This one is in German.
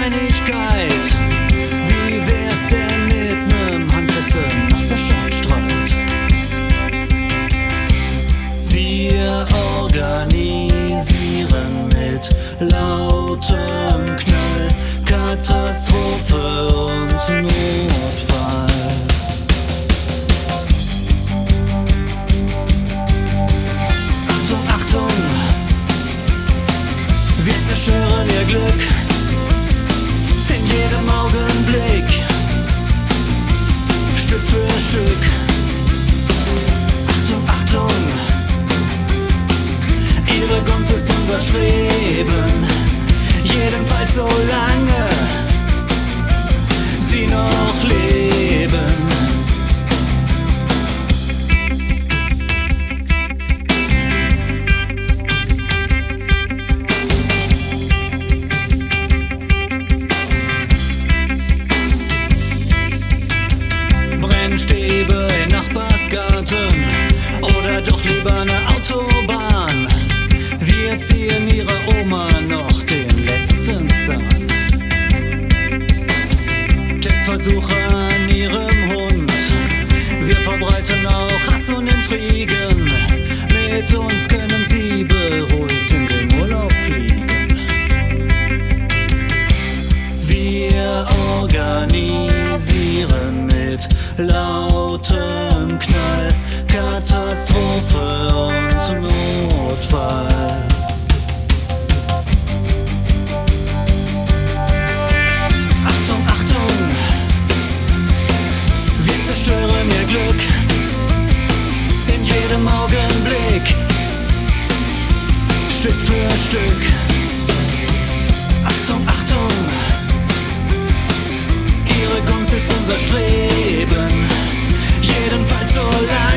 Kleinigkeit. Stadtgarten oder doch lieber eine Autobahn. Wir ziehen ihrer Oma noch den letzten Zahn. Testversuche an ihrem Hund. Wir verbreiten auch Hass und Intrigen. Mit uns können sie beruhigt in den Urlaub fliegen. Wir organisieren mit lauter Knall, Katastrophe und Notfall. Achtung, Achtung, wir zerstören ihr Glück in jedem Augenblick, Stück für Stück. Achtung, Achtung, ihre Kunst ist unser Streben. sola.